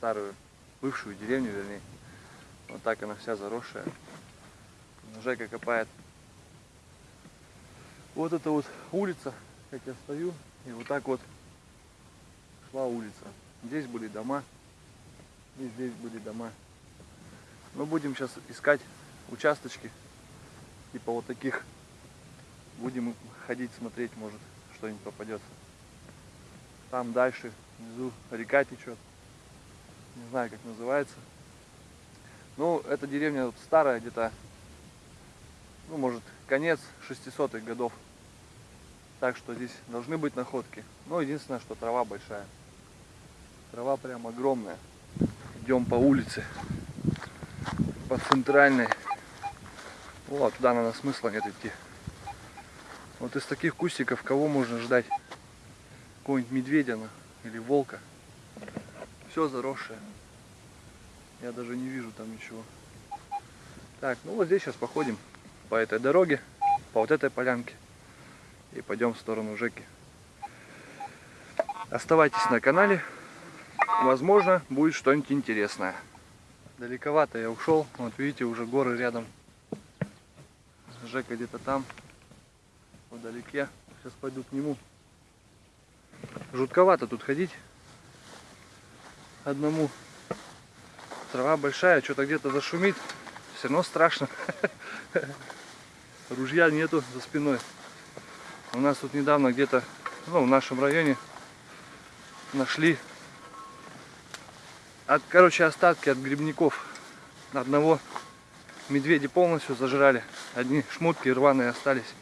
старую, бывшую деревню, вернее. Вот так она вся заросшая. Жека копает. Вот это вот улица, как я стою, и вот так вот шла улица. Здесь были дома, и здесь были дома. Мы будем сейчас искать участочки, типа вот таких. Будем ходить, смотреть, может, что-нибудь попадется. Там дальше, внизу река течет. Не знаю, как называется. Ну, эта деревня вот старая, где-то, ну, может, конец 600-х годов. Так что здесь должны быть находки. Ну, единственное, что трава большая. Трава прям огромная. Идем по улице, по центральной. Вот, туда, наверное, смысла нет идти. Вот из таких кустиков кого можно ждать? какого-нибудь медведя или волка. Все заросшее. Я даже не вижу там ничего. Так, ну вот здесь сейчас походим по этой дороге, по вот этой полянке. И пойдем в сторону Жеки. Оставайтесь на канале. Возможно, будет что-нибудь интересное. Далековато я ушел. Вот видите, уже горы рядом. Жека где-то там, вдалеке. Сейчас пойду к нему. Жутковато тут ходить. Одному. Трава большая, что-то где-то зашумит. Все равно страшно. Ружья нету за спиной. У нас тут недавно где-то, ну, в нашем районе нашли, от, короче, остатки от грибников. Одного медведи полностью зажрали. Одни шмотки рваные остались.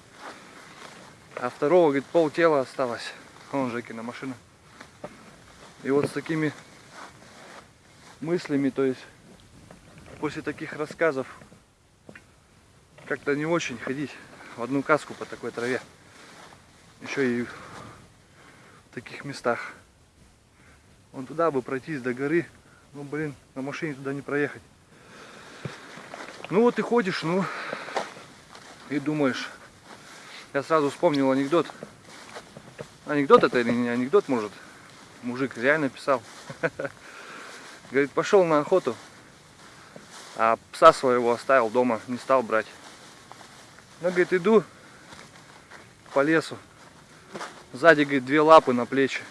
А второго, говорит, пол тела осталось. Вон Жекина машина. И вот с такими мыслями, то есть после таких рассказов как-то не очень ходить в одну каску по такой траве. Еще и в таких местах. Вон туда бы пройтись до горы. Ну, блин, на машине туда не проехать. Ну вот и ходишь, ну, и думаешь. Я сразу вспомнил анекдот Анекдот это или не анекдот, может? Мужик реально писал. Говорит, пошел на охоту, а пса своего оставил дома, не стал брать. Ну, говорит, иду по лесу. Сзади, говорит, две лапы на плечи.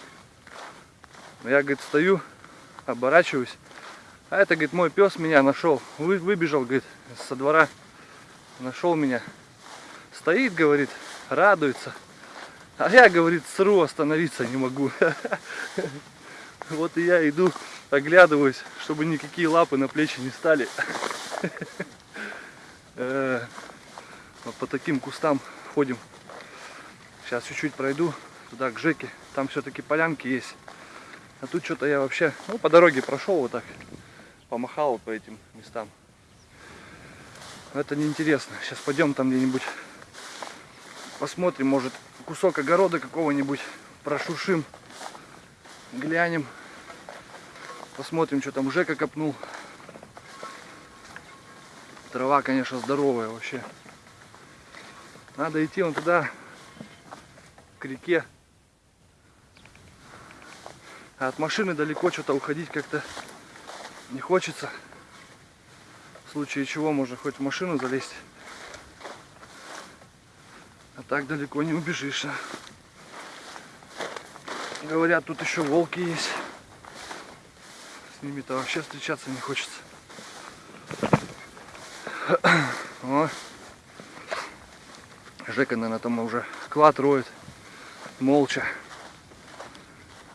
Я, говорит, стою, оборачиваюсь. А это, говорит, мой пес меня нашел. Вы, выбежал, говорит, со двора. Нашел меня. Стоит, говорит, радуется. А я, говорит, сру, остановиться не могу. Вот и я иду, оглядываюсь, чтобы никакие лапы на плечи не стали. Э, вот по таким кустам ходим. Сейчас чуть-чуть пройду туда, к Жеке. Там все-таки полянки есть. А тут что-то я вообще, ну, по дороге прошел вот так. Помахал по этим местам. Это неинтересно. Сейчас пойдем там где-нибудь посмотрим, может кусок огорода какого-нибудь прошушим, глянем, посмотрим, что там Жека копнул. Трава, конечно, здоровая вообще. Надо идти вон туда, к реке. А от машины далеко что-то уходить как-то не хочется. В случае чего можно хоть в машину залезть. А так далеко не убежишь. А. Говорят, тут еще волки есть. С ними-то вообще встречаться не хочется. О. Жека, наверное, там уже клад роет. Молча.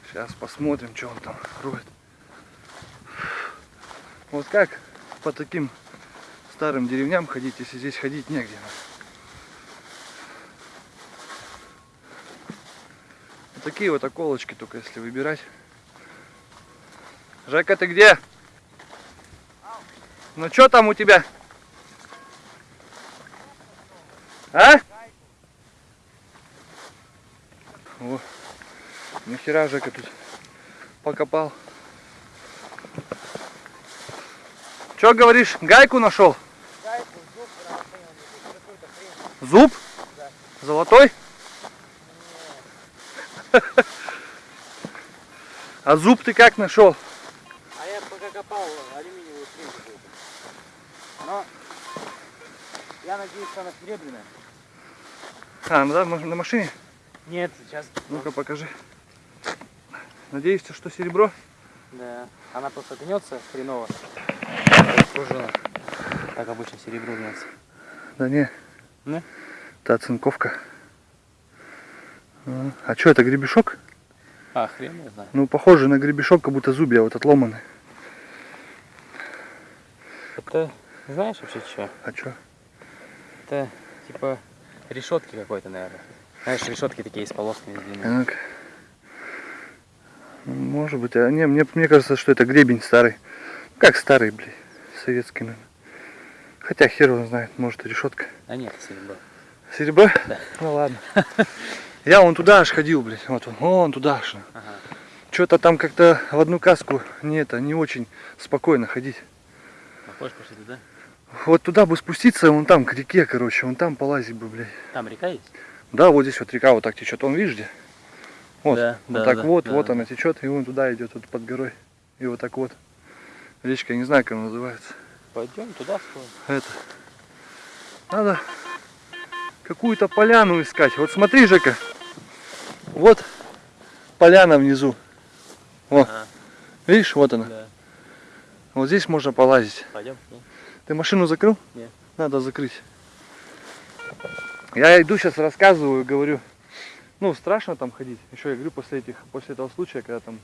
Сейчас посмотрим, что он там роет. Вот как по таким старым деревням ходить, если здесь ходить негде. такие вот околочки только если выбирать. Жека, ты где? Ну что там у тебя? А? О, нихера Жека тут покопал. Что говоришь, гайку нашел? Гайку, зуб, зуб? Да. Золотой? А зуб ты как нашел? А я пока копал алюминиевую стрелку. эту. Но я надеюсь, что она серебряная. А, ну да, на машине? Нет, сейчас. Ну-ка покажи. Надеешься, что серебро? Да. Она просто гнется хреново. Пружина. Так обычно серебро гнется. Да не. Не? Это оцинковка. А, А что это, гребешок? А, хрен я знаю. Ну, похоже на гребешок, как будто зубья вот отломаны. Это знаешь вообще что? А что? Это типа решетки какой-то, наверное. Знаешь, решетки такие с полосками длинными. Так. Ну, Может быть. А не, мне, мне кажется, что это гребень старый. Как старый, блин. Советский, наверное. Хотя хер его знает, может и решетка. А нет, серебро. Серебро? Да. Ну ладно. Я вон туда аж ходил, блядь. Вот он, вон туда аж. Ага. Что-то там как-то в одну каску не это, не очень спокойно ходить. Хочешь пошли туда? Вот туда бы спуститься, вон там, к реке, короче, вон там полазить бы, блядь. Там река есть? Да, вот здесь вот река вот так течет. Он видишь где? Вот, Да, вот да, так да, вот, да, вот да. она течет, и вон туда идет, вот под горой. И вот так вот. Речка, я не знаю, как она называется. Пойдем туда сходим. Это. Надо какую-то поляну искать. Вот смотри, Жека. Вот поляна внизу. Во, Ага, видишь, вот она. да. Вот здесь можно полазить. Пойдем. Ты машину закрыл? Нет. Надо закрыть. Я иду сейчас рассказываю, говорю, ну страшно там ходить. Еще я говорю после этих, после этого случая, когда там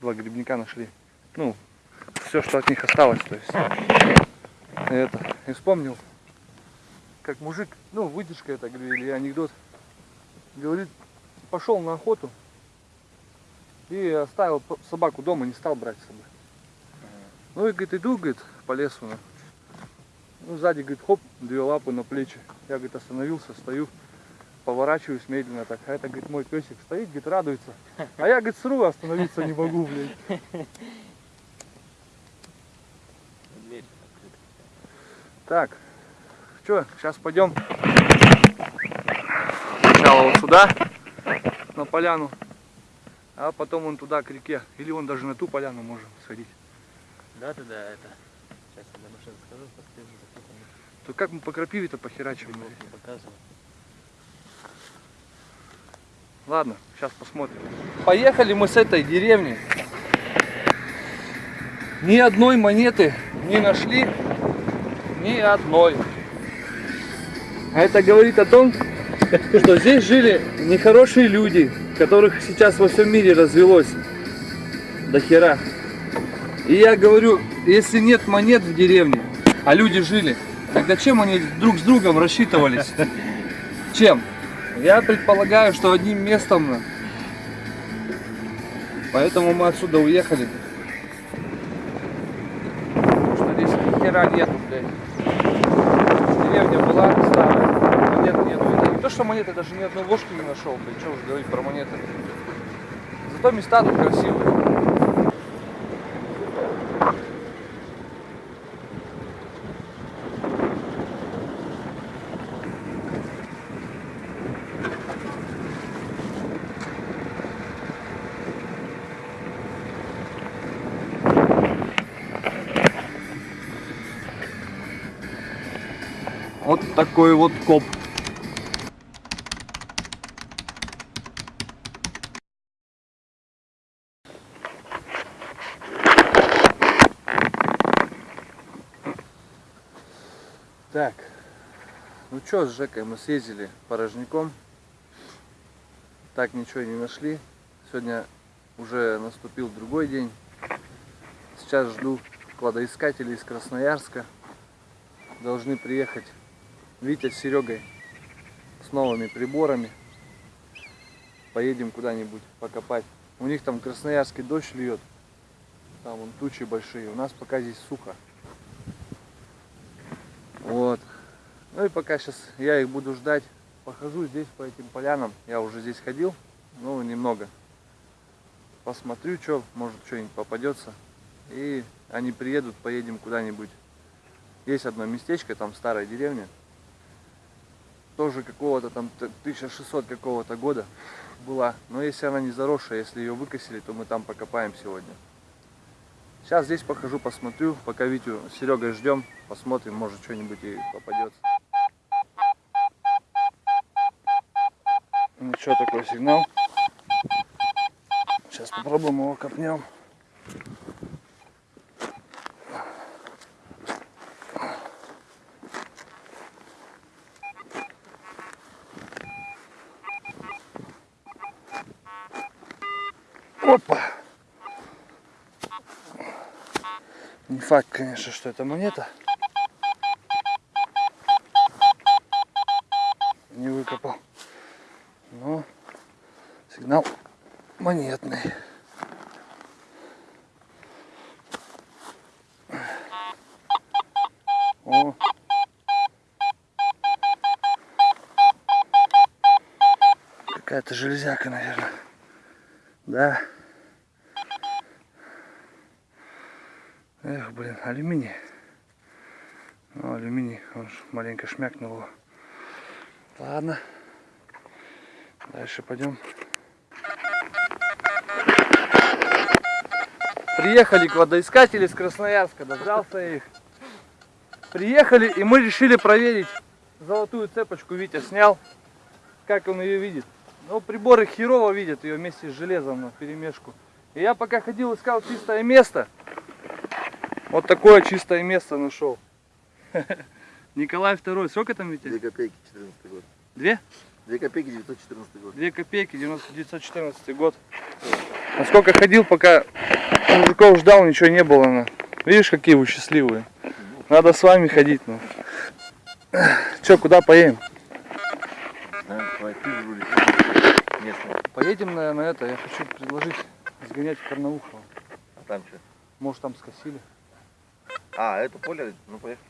два грибника нашли. Ну, все, что от них осталось, то есть. Это. И вспомнил, как мужик, ну, выдержка это, говорю, или анекдот, говорит, пошел на охоту и оставил собаку дома, не стал брать с собой. Ну и говорит, иду, говорит, по лесу. ну. Ну, сзади, говорит, хоп, две лапы на плечи. Я, говорит, остановился, стою, поворачиваюсь медленно так. А это, говорит, мой песик стоит, говорит, радуется. А я, говорит, сру, остановиться не могу, открыта. Так, что, сейчас пойдем сначала вот сюда, на поляну, а потом вон туда, к реке. Или вон даже на ту поляну можем сходить. Да, ты да, это. Сейчас я до машины скажу, посмотрим, запутанно. То как мы по крапиве-то похерачим? Не показываю. Ладно, сейчас посмотрим. Поехали мы с этой деревни. Ни одной монеты не нашли. Ни одной. А это говорит о том, что здесь жили нехорошие люди, которых сейчас во всем мире развелось до хера. И я говорю, если нет монет в деревне, а люди жили, тогда чем они друг с другом рассчитывались? Чем? Я предполагаю, что одним местом. Поэтому мы отсюда уехали. Потому что здесь ни хера нету, блядь. Деревня была старая, монет нету. Не то, что монеты, даже ни одной ложки не нашел, блядь. Что уж говорить про монеты. Зато места тут красивые. Такой вот коп. Так, ну что с Жекой мы съездили порожняком. Так ничего не нашли. Сегодня уже наступил другой день. Сейчас жду кладоискателей из Красноярска. Должны приехать Витя с Серегой с новыми приборами. Поедем куда-нибудь покопать. У них там красноярский дождь льет. Там вон тучи большие. У нас пока здесь сухо. Вот. Ну и пока сейчас я их буду ждать. Похожу здесь по этим полянам. Я уже здесь ходил. Ну, немного. Посмотрю, что, может, что-нибудь попадется. И они приедут, поедем куда-нибудь. Есть одно местечко, там старая деревня. Тоже какого-то там т- 1600 какого-то года. была. Но если она не заросшая, если ее выкосили, то мы там покопаем сегодня. Сейчас здесь похожу, посмотрю, пока Витю с Серегой ждем, посмотрим, может что-нибудь и попадется. Ну что такой сигнал? Сейчас попробуем его копнем. Опа! Не факт, конечно, что это монета. Не выкопал. Но сигнал монетный. О. Какая-то железяка, наверное. Да. Эх, блин, алюминий. Ну, алюминий, он ж маленько шмякнул его. Ладно. Дальше пойдем. Приехали кладоискатели с Красноярска, дождался их. Приехали и мы решили проверить золотую цепочку. Витя снял, как он ее видит. Ну, приборы херово видят ее вместе с железом на перемешку. И я пока ходил, искал чистое место. Вот такое чистое место нашел. Николай II. Сколько там, Витя? Две копейки, 14 год. Две? Две копейки, 914 год. Две копейки, 1914 год. Насколько ходил, пока мужиков ждал, ничего не было. Ну. Видишь, какие вы счастливые. Надо с вами ходить. Ну. Че, куда поедем? Поедем на, на это. Я хочу предложить сгонять в Карнаухово. А там что? Может там скосили. А, это поле, ну поехали.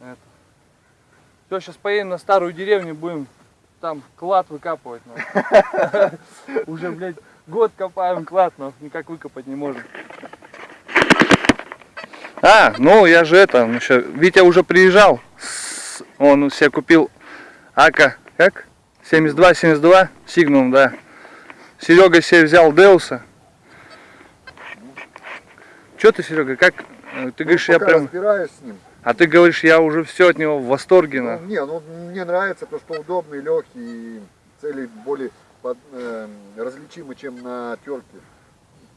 Это. Все, сейчас поедем на старую деревню, будем там клад выкапывать. ну. Уже, блядь, год копаем клад, но никак выкопать не можем. А, ну я же это, ну, ща- Витя уже приезжал. Он себе купил АК, как? 72, 72, Сигнум, да. Серега себе взял Деуса. Че ты, Серега, как? Ты говоришь, я Ну, прям... разбираюсь с ним. А ты говоришь, я уже все от него в восторге. Ну, на. не, ну мне нравится, потому что удобный, легкий, и цели более под- э, различимы, чем на терке.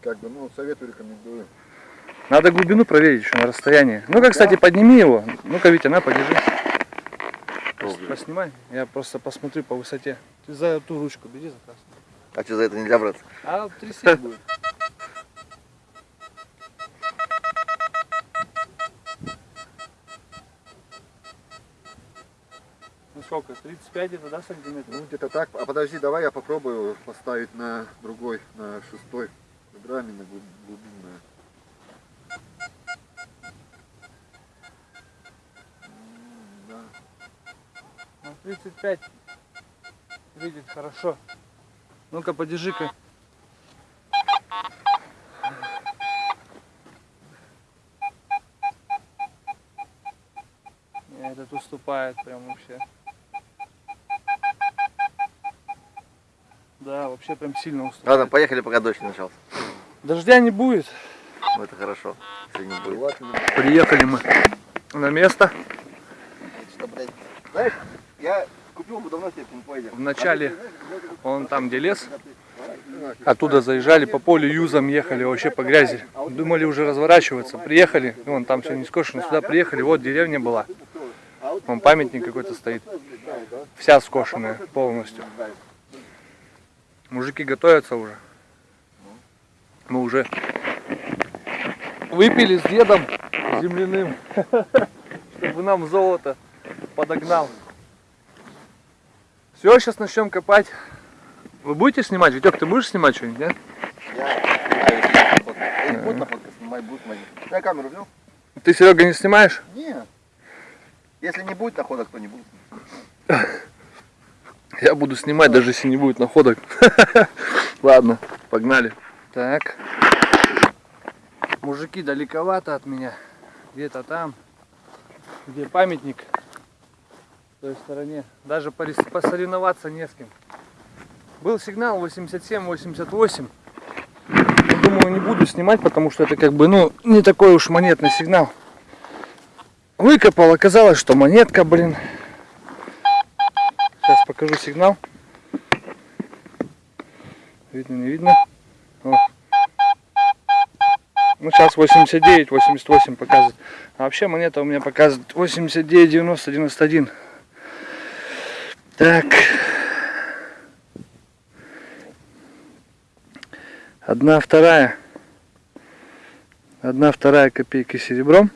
Как бы, ну, советую, рекомендую. Надо глубину проверить еще на расстоянии. Ну-ка, кстати, подними его. Ну-ка, Витя, на, подержи. Долго. Поснимай. Я просто посмотрю по высоте. Ты за ту ручку бери за красную. А что, за это нельзя браться? А трясти будет. Сколько? 35 это, да, сантиметров? Ну, где-то так. А подожди, давай я попробую поставить на другой, на шестой. Грамме на глуб- глубинное. Да. Ну, 35 видит хорошо. Ну-ка, подержи-ка. Этот уступает прям вообще. Вообще прям сильно уступает. Ладно, поехали, пока дождь не начался. Дождя не будет. Ну, это хорошо, если не будет. Приехали мы на место. Что, блядь? Знаешь, я купил бы давно себе пинпойдер. Вначале он там, где лес, оттуда заезжали по полю юзом, ехали вообще по грязи. Думали уже разворачиваться. Приехали, и вон там все не скошено. Сюда приехали, вот деревня была. Вон памятник какой-то стоит. Вся скошенная полностью. Мужики готовятся уже. Мы уже выпили с дедом земляным, чтобы нам золото подогнал. Все, сейчас начнем копать. Вы будете снимать? Витек, ты будешь снимать что-нибудь, нет? Я снимаю, находка, мои. Я камеру взял? Ты, Серега, не снимаешь? Нет. Если не будет находок, то не будет. Я буду снимать, даже если не будет находок. Ладно, погнали. Так. Мужики далековато от меня. Где-то там. Где памятник. В той стороне. Даже посоревноваться не с кем. Был сигнал 87-88. Думаю, не буду снимать, потому что это как бы, ну, не такой уж монетный сигнал. Выкопал, оказалось, что монетка, блин. Покажу сигнал. Видно, не видно. О. Ну, сейчас 89, 88 показывает. А вообще монета у меня показывает 89, 90, 91. Так. Одна вторая. Одна вторая копейка серебром.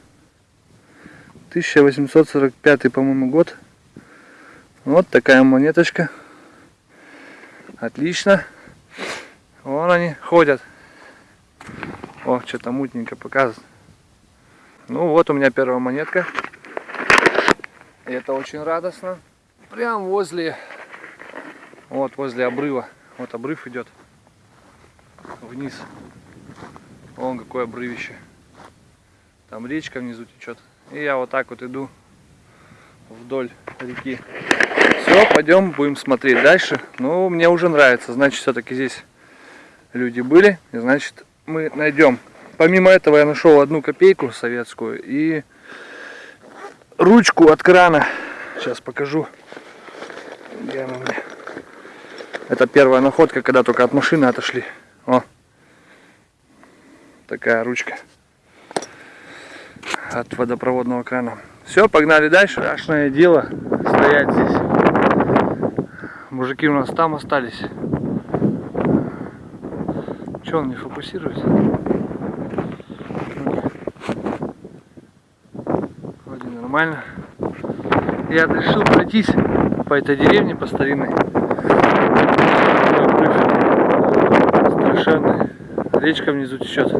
1845, по-моему, год. Вот такая монеточка. Отлично. Вон они ходят. О, что-то мутненько показывает. Ну вот у меня первая монетка. Это очень радостно. Прям возле, вот возле обрыва. Вот обрыв идет вниз. Вон какое обрывище. Там речка внизу течет. И я вот так вот иду вдоль реки. Все, пойдем, будем смотреть дальше. Ну, мне уже нравится. Значит, все-таки здесь люди были. И значит, мы найдем. Помимо этого я нашел одну копейку советскую и ручку от крана. Сейчас покажу. Где она меня? Это первая находка, когда только от машины отошли. О, такая ручка от водопроводного крана. Все, погнали дальше. Страшное дело стоять здесь. Мужики у нас там остались. Че он не фокусируется? Вроде нормально. Я решил пройтись по этой деревне, по старинной. Страшенный. Речка внизу течет.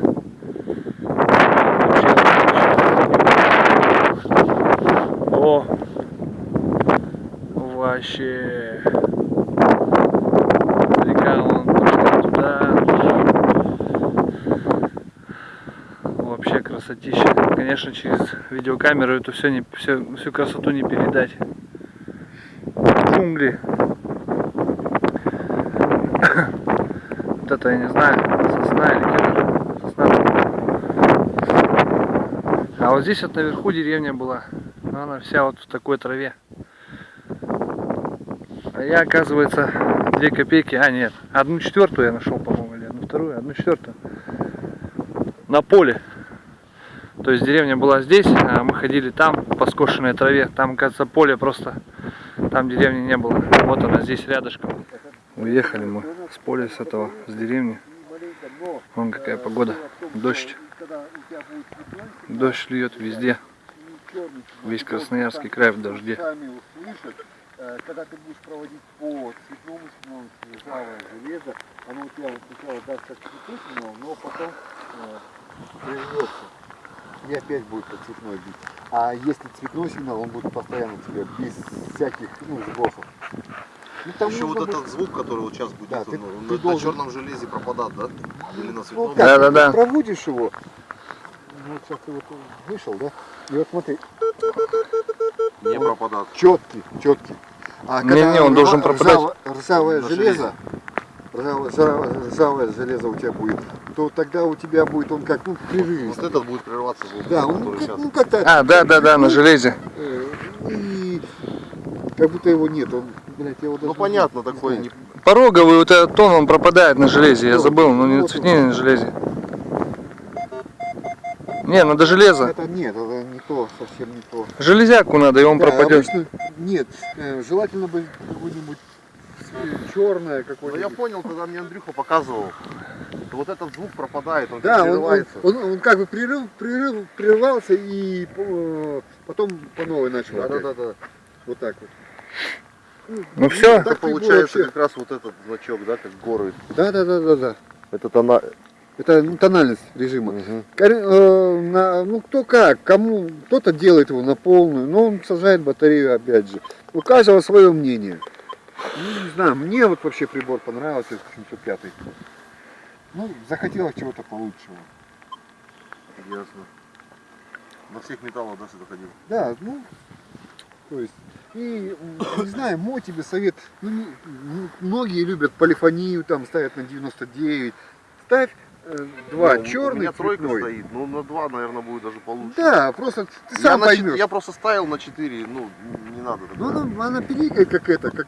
О! Вообще! Река вон пошла туда. Вообще красотища. Конечно, через видеокамеру эту все не, все, всю красоту не передать. Джунгли. Вот это я не знаю, сосна или кедр. Сосна. А вот здесь вот наверху деревня была. Она вся вот в такой траве. А я, оказывается, две копейки, а нет, одну четвертую я нашел, по-моему, или одну вторую, одну четвертую. На поле. То есть деревня была здесь, а мы ходили там, по скошенной траве. Там, кажется, поле просто, там деревни не было. Вот она здесь рядышком. Уехали мы с поля, с этого, с деревни. Вон какая погода, дождь. Дождь льет везде. Весь Красноярский край в дожде. Когда ты будешь проводить по цветному сигналу ржавое железо, оно у тебя сначала даст как сигнал, но потом прервется. И опять будет по цветной бить. А если цветной сигнал, он будет постоянно тебе без всяких ну, сбросов. Ну, там Еще вот нужно этот быть- звук, который вот сейчас будет, Да, он, ты- он ты на, должен- черном железе пропадает, да? Или на Ну, светлом? как, Да, да, да. проводишь его, ну, вот сейчас ты вот вышел, да? И вот смотри, Не пропадает. четкий, четкий. А Не, не, он должен пропадать. ржаво- ржавое На железо, ржавое, ржавое- железо у тебя будет, то тогда у тебя будет он как, ну, Вот прерывистый. этот будет прерываться звук, Да, он ну, как, сейчас. ну, как-то... А, да, да, да, на железе. э, И как будто его нет, он, блядь, я его даже Ну понятно, не такой не... Пороговый вот этот тон, он пропадает на железе. Я Вот, забыл, но не вот цветнее на железе. Не, надо железо. Это нет, это не то, совсем не то. Железяку надо, и он Да, пропадет. обычно нет, э, желательно бы какое-нибудь черное Ну я понял, когда мне Андрюха показывал, то вот этот звук пропадает, он Да, он, он, прерывается. он, он как бы прерыв, прерыв, прервался и э, потом по новой начал. Да, да, опять. да, да. Вот так вот. Ну все, Это получается вообще- как раз вот этот значок, да, как горы. Да, да, да, да, да. Это тона... Это ну, тональность режима. Мгм. Кор- э, на- ну кто как, кому кто-то делает его на полную, но он сажает батарею опять же. У каждого свое мнение. Ну, не знаю, мне вот вообще прибор понравился, этот 705. Ну, захотелось чего-то получше. Ясно. На всех металлах, да, что ходил? Да, ну, то есть, И, не знаю, мой тебе совет, ну, не- м, многие любят полифонию, там ставят на 99. Ставь э, два, Ну, У черный, меня тройка цветной. стоит, ну на два, наверное, будет даже получше. Да, просто ты я, сам чет- поймешь. я просто ставил на 4, ну, не надо. Ну, она, она пиликает как это, как,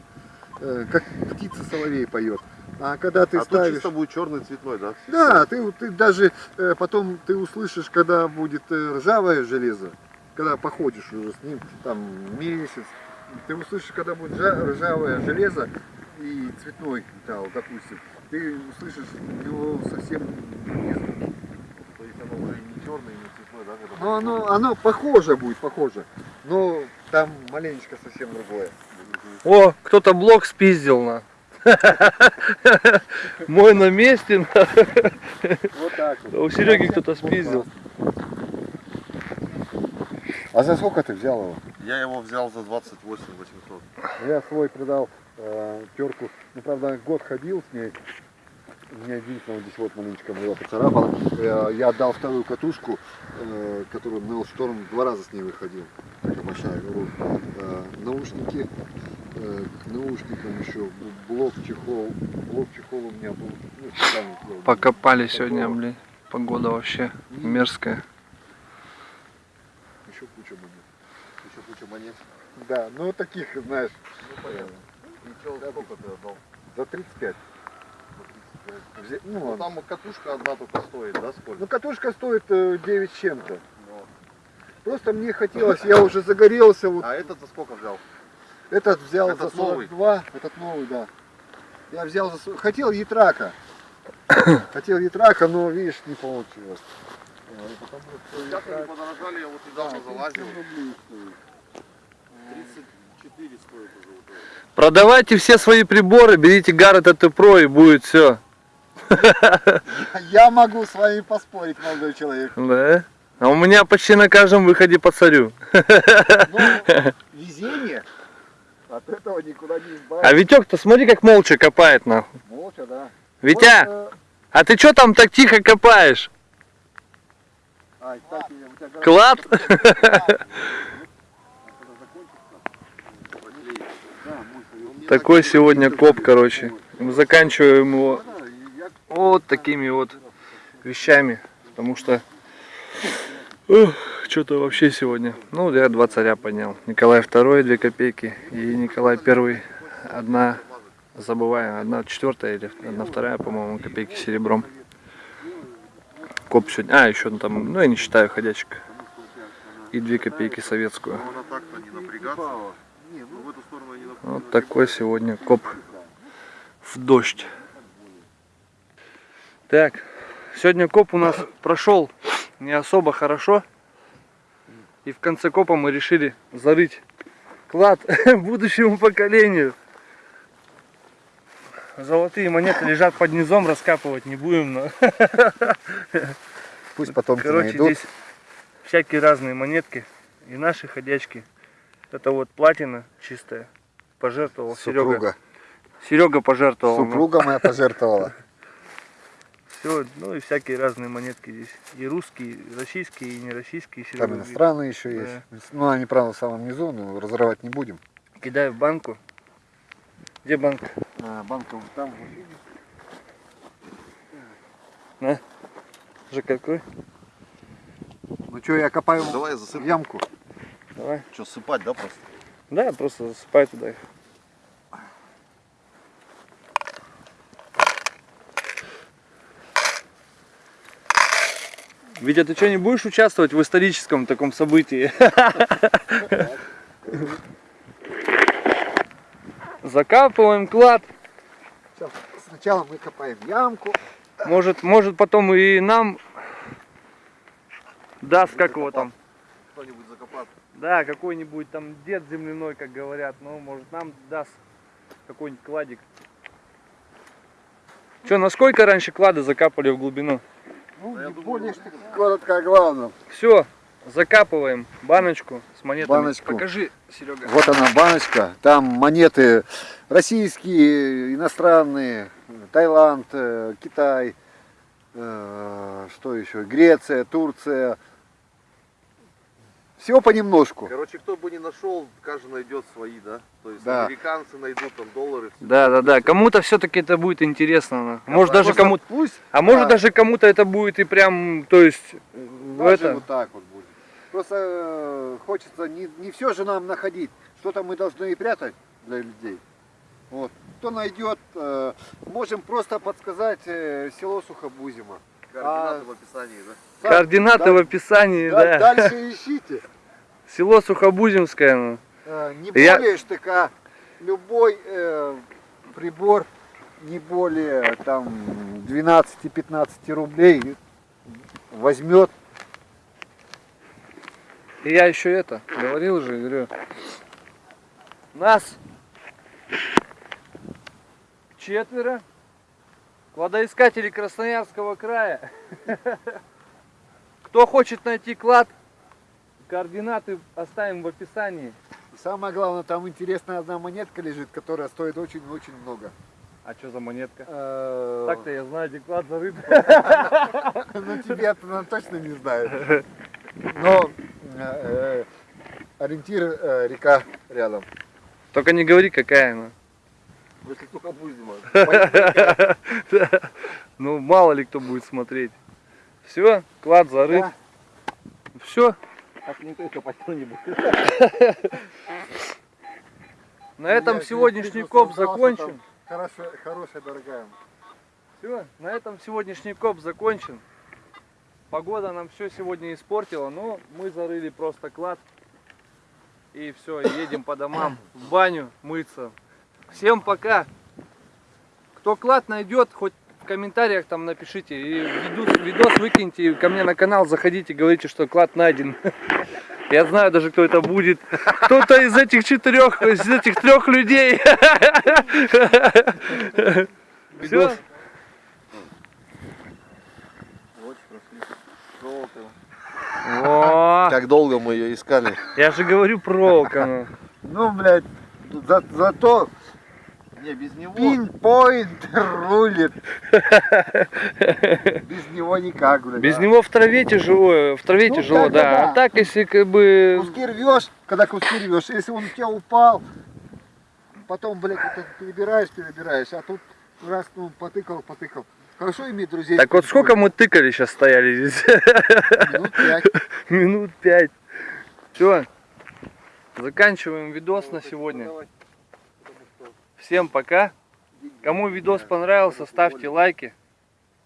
как птица соловей поет. А когда ты а ставишь... чисто будет черный цветной, да? Да, ты, ты даже э, потом ты услышишь, когда будет э, ржавое железо, когда походишь уже с ним там месяц, ты услышишь, когда будет жа- ржавое железо и цветной металл, допустим, ты услышишь его совсем не звуки. То есть оно уже не черный, не цветной, да? Но оно, оно похоже будет, похоже, но там маленечко совсем другое. О, кто-то блок спиздил на. Мой на месте. на. Вот так вот. У Сереги кто-то спиздил. А за сколько ты взял его? Я его взял за 28 800. Я свой продал э, терку. Ну, правда, год ходил с ней. У меня единственное, вот здесь вот маленечко была поцарапала. Э, я отдал вторую катушку, э, которую Нел Шторм два раза с ней выходил. Большая. говорю, э, наушники, э, к наушникам еще блок чехол. Блок чехол у меня был. Ну, специально. Покопали сегодня, блин. Погода вообще мерзкая. Еще куча монет. Еще куча монет. Да, ну таких, знаешь, Ну понятно. И чё, сколько ты отдал? за 35. Взе- Ну, Ну там катушка одна только стоит, да, сколько? Ну, катушка стоит э, 9 с чем-то. Просто мне хотелось, я уже загорелся. Вот А этот за сколько взял? этот взял Этот за новый? 42, этот новый, да. Я взял за хотел ятрака. Хотел ятрака, но видишь, не получилось. Сейчас они подорожали, я вот недавно Да, залазил. 37 рублей стоит. 34 стоит уже. Продавайте все свои приборы, берите Гаррет АТ Pro и будет все. Я могу с вами поспорить, молодой человек. Да? А у меня почти на каждом выходе по царю. Но везение от этого никуда не А избавиться. Витек-то смотри, как молча копает нахуй. Молча, да. Витя, Вот, э, а ты что там так тихо копаешь? а, кстати, Клад? Такой сегодня коп, короче. Мы заканчиваем его я вот такими вот вещами. Потому что что-то вообще сегодня. Ну, я два царя поднял. Николай II, две копейки. И Николай I, одна, забываю, одна четвертая или одна вторая, по-моему, копейки серебром. Коп сегодня. А, еще там, ну я не считаю ходячек. И две копейки советскую. Вот такой сегодня коп в дождь. Так, сегодня коп у нас прошел не особо хорошо. И в конце копа мы решили зарыть клад будущему поколению. Золотые монеты лежат под низом, раскапывать не будем, но пусть потомки Короче, найдут. здесь всякие разные монетки. И наши ходячки. Это вот платина чистая. Пожертвовал Серега. Супруга. Серега пожертвовал. ну. Супруга моя пожертвовала. Все, ну и всякие разные монетки здесь. И русские, и российские, и нероссийские. Серега Там иностранные еще Да. есть. Ну, они, правда, в самом низу, но разрывать не будем. Кидаю в банку. Где банк? А, банка вот там. Же какой? Ну что, я копаю Давай я засыплю. ямку. Давай. Что, сыпать, да, просто? Да, просто засыпай туда их. Витя, ты что, не будешь участвовать в историческом таком событии? Закапываем клад. Сначала мы копаем ямку. Может, может потом и нам даст, как его там. Кто-нибудь закопаться. Да, какой-нибудь там дед земляной, как говорят. Ну, может, нам даст какой-нибудь кладик. Че, насколько раньше клады закапывали в глубину? Ну, Да я не думаю, более, что коротко о главном. Все, закапываем баночку с монетами. Баночку. Покажи, Серега. Вот она баночка. Там монеты российские, иностранные, Таиланд, э, Китай, э, что еще, Греция, Турция. Всего понемножку. Короче, кто бы не нашел, каждый найдет свои, да? То есть Да. американцы найдут там доллары. все. Да, да, да. Кому-то все-таки это будет интересно. ну. Может даже Просто кому-то. Пусть А может Да. даже кому-то это будет и прям, то есть, в даже это. вот так вот будет. Просто э, хочется не, не все же нам находить. Что-то мы должны и прятать для людей. Вот. Кто найдет, э, можем просто подсказать э, село Сухобузимо. Координаты А- в описании, да? Координаты да- в описании, да- да. Дальше ищите. Село Сухобузимское. ну. Э, Не Я- более штыка. Любой э, прибор не более там 12-15 рублей возьмет. И я еще это, говорил же, говорю. Нас четверо. Кладоискатели Красноярского края. Кто хочет найти клад, координаты оставим в описании. И самое главное, там интересная одна монетка лежит, которая стоит очень-очень много. А что за монетка? Э, Так-то я знаю, где клад зарыт. Ну тебе это она точно не знает. Но э, э, ориентир река рядом. Только не говори, какая она. Если только Буздима. Ну, мало ли кто будет смотреть. Все, клад зарыт. Все, Так никто и копать не будет. на этом сегодняшний коп закончен. Хорошая, хорошая, дорогая. Все, на этом сегодняшний коп закончен. Погода нам все сегодня испортила, но мы зарыли просто клад. И все, едем по домам, в баню мыться. Всем пока. Кто клад найдет, хоть в комментариях там напишите. И видос, видос выкиньте ко мне на канал, заходите, говорите, что клад найден. Я знаю даже, кто это будет. Кто-то из этих четырех, из этих трех людей. Все. О, Как долго мы ее искали. я же говорю проволока. ну. Ну, блядь, за, зато Не, без него. пинпоинт рулит. Без него никак, блядь. Без а. него в траве тяжело, в траве Ну, тяжело, да. да. А так, если как бы... Куски рвешь, когда куски рвешь, если он у тебя упал, потом, блядь, это перебираешь, перебираешь, а тут раз, ну, потыкал, потыкал. Хорошо иметь друзей. Так вот сколько мы тыкали сейчас стояли здесь? Минут пять. Минут пять. Все. Заканчиваем видос на сегодня. Всем пока. Кому видос понравился, ставьте лайки.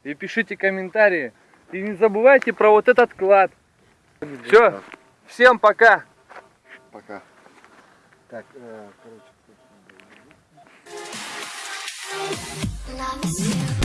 И пишите комментарии. И не забывайте про вот этот клад. Все. Всем пока. Пока. Так, э, короче. Love is you.